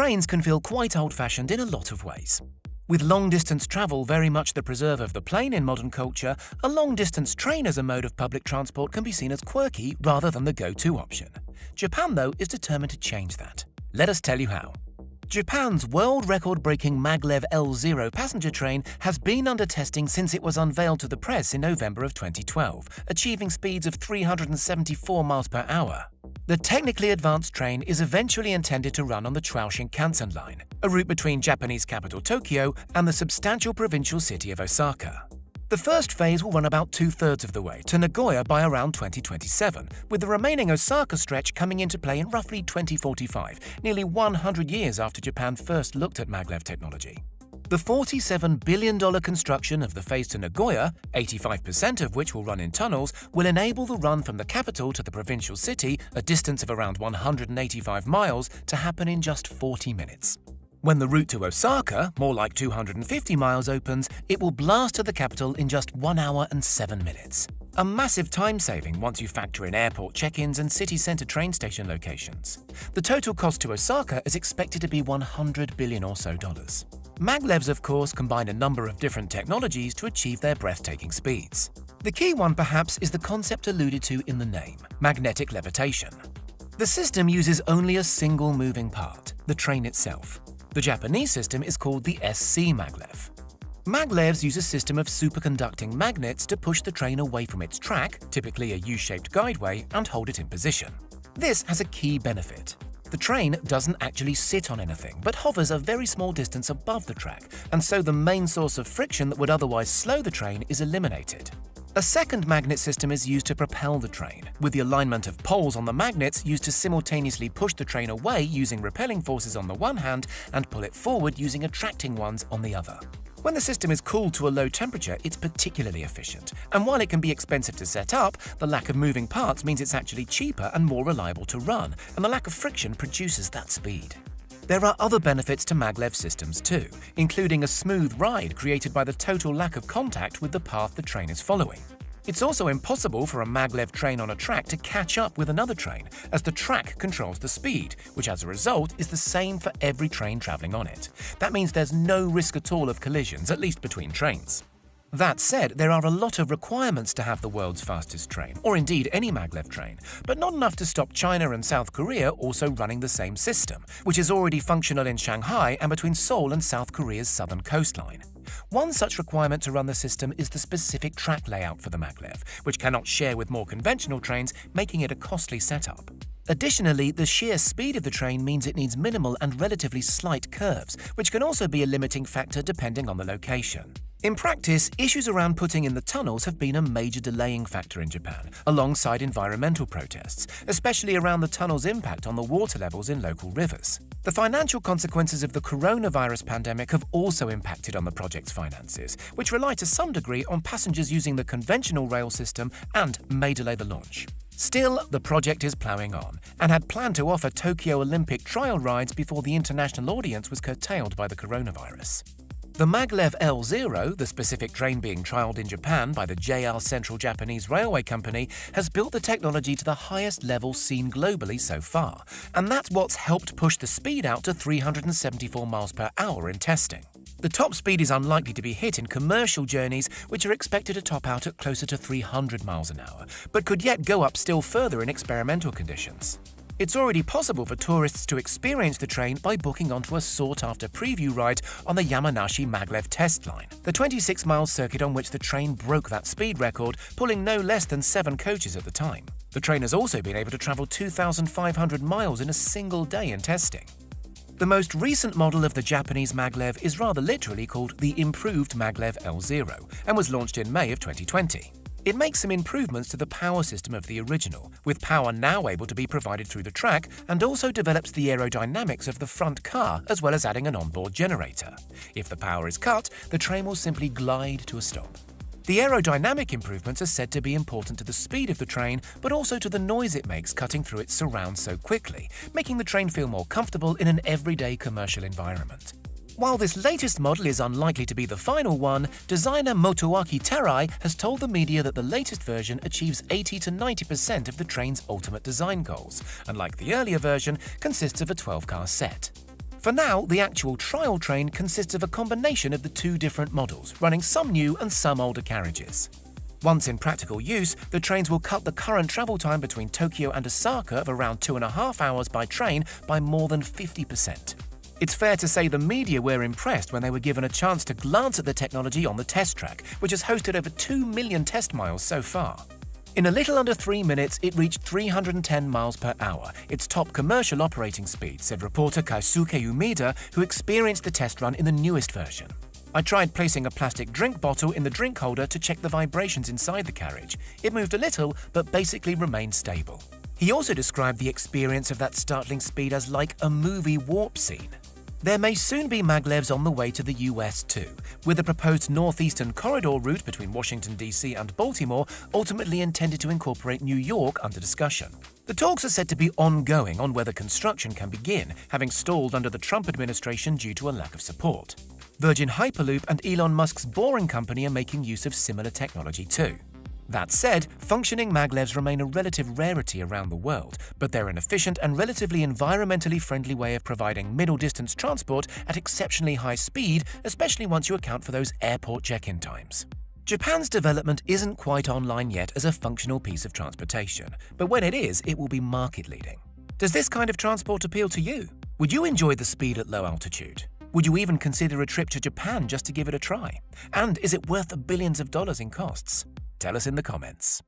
trains can feel quite old-fashioned in a lot of ways. With long-distance travel very much the preserve of the plane in modern culture, a long-distance train as a mode of public transport can be seen as quirky rather than the go-to option. Japan, though, is determined to change that. Let us tell you how. Japan's world record-breaking maglev L0 passenger train has been under testing since it was unveiled to the press in November of 2012, achieving speeds of 374 miles per hour. The technically advanced train is eventually intended to run on the Chuo Shinkansen line, a route between Japanese capital Tokyo and the substantial provincial city of Osaka. The first phase will run about two-thirds of the way to Nagoya by around 2027, with the remaining Osaka stretch coming into play in roughly 2045, nearly 100 years after Japan first looked at maglev technology. The $47 billion construction of the phase to Nagoya, 85% of which will run in tunnels, will enable the run from the capital to the provincial city, a distance of around 185 miles, to happen in just 40 minutes. When the route to Osaka, more like 250 miles, opens, it will blast to the capital in just 1 hour and 7 minutes. A massive time saving once you factor in airport check-ins and city centre train station locations. The total cost to Osaka is expected to be 100 billion or so dollars. Maglevs, of course, combine a number of different technologies to achieve their breathtaking speeds. The key one, perhaps, is the concept alluded to in the name, magnetic levitation. The system uses only a single moving part, the train itself. The Japanese system is called the SC maglev. Maglevs use a system of superconducting magnets to push the train away from its track, typically a U-shaped guideway, and hold it in position. This has a key benefit. The train doesn't actually sit on anything, but hovers a very small distance above the track, and so the main source of friction that would otherwise slow the train is eliminated. A second magnet system is used to propel the train, with the alignment of poles on the magnets used to simultaneously push the train away using repelling forces on the one hand and pull it forward using attracting ones on the other. When the system is cooled to a low temperature, it's particularly efficient, and while it can be expensive to set up, the lack of moving parts means it's actually cheaper and more reliable to run, and the lack of friction produces that speed. There are other benefits to maglev systems too, including a smooth ride created by the total lack of contact with the path the train is following. It's also impossible for a maglev train on a track to catch up with another train, as the track controls the speed, which as a result is the same for every train travelling on it. That means there's no risk at all of collisions, at least between trains. That said, there are a lot of requirements to have the world's fastest train, or indeed any maglev train, but not enough to stop China and South Korea also running the same system, which is already functional in Shanghai and between Seoul and South Korea's southern coastline. One such requirement to run the system is the specific track layout for the maglev, which cannot share with more conventional trains, making it a costly setup. Additionally, the sheer speed of the train means it needs minimal and relatively slight curves, which can also be a limiting factor depending on the location. In practice, issues around putting in the tunnels have been a major delaying factor in Japan, alongside environmental protests, especially around the tunnel's impact on the water levels in local rivers. The financial consequences of the coronavirus pandemic have also impacted on the project's finances, which rely to some degree on passengers using the conventional rail system and may delay the launch. Still, the project is ploughing on, and had planned to offer Tokyo Olympic trial rides before the international audience was curtailed by the coronavirus. The Maglev L0, the specific train being trialled in Japan by the JR Central Japanese Railway Company, has built the technology to the highest level seen globally so far, and that's what's helped push the speed out to 374 miles per hour in testing. The top speed is unlikely to be hit in commercial journeys, which are expected to top out at closer to 300 miles an hour, but could yet go up still further in experimental conditions. It's already possible for tourists to experience the train by booking onto a sought-after preview ride on the Yamanashi Maglev test line, the 26-mile circuit on which the train broke that speed record, pulling no less than seven coaches at the time. The train has also been able to travel 2,500 miles in a single day in testing. The most recent model of the Japanese maglev is rather literally called the Improved Maglev L0 and was launched in May of 2020. It makes some improvements to the power system of the original, with power now able to be provided through the track, and also develops the aerodynamics of the front car as well as adding an onboard generator. If the power is cut, the train will simply glide to a stop. The aerodynamic improvements are said to be important to the speed of the train, but also to the noise it makes cutting through its surrounds so quickly, making the train feel more comfortable in an everyday commercial environment. While this latest model is unlikely to be the final one, designer Motoaki Terai has told the media that the latest version achieves 80 to 90% of the train's ultimate design goals, and like the earlier version, consists of a 12-car set. For now, the actual trial train consists of a combination of the two different models, running some new and some older carriages. Once in practical use, the trains will cut the current travel time between Tokyo and Osaka of around two and a half hours by train by more than 50%. It's fair to say the media were impressed when they were given a chance to glance at the technology on the test track, which has hosted over 2 million test miles so far. In a little under three minutes, it reached 310 miles per hour, its top commercial operating speed, said reporter Kaisuke Umeda, who experienced the test run in the newest version. I tried placing a plastic drink bottle in the drink holder to check the vibrations inside the carriage. It moved a little, but basically remained stable. He also described the experience of that startling speed as like a movie warp scene. There may soon be maglevs on the way to the US too, with the proposed northeastern corridor route between Washington, D.C. and Baltimore ultimately intended to incorporate New York under discussion. The talks are said to be ongoing on whether construction can begin, having stalled under the Trump administration due to a lack of support. Virgin Hyperloop and Elon Musk's Boring Company are making use of similar technology too. That said, functioning maglevs remain a relative rarity around the world, but they're an efficient and relatively environmentally friendly way of providing middle-distance transport at exceptionally high speed, especially once you account for those airport check-in times. Japan's development isn't quite online yet as a functional piece of transportation, but when it is, it will be market-leading. Does this kind of transport appeal to you? Would you enjoy the speed at low altitude? Would you even consider a trip to Japan just to give it a try? And is it worth the billions of dollars in costs? Tell us in the comments.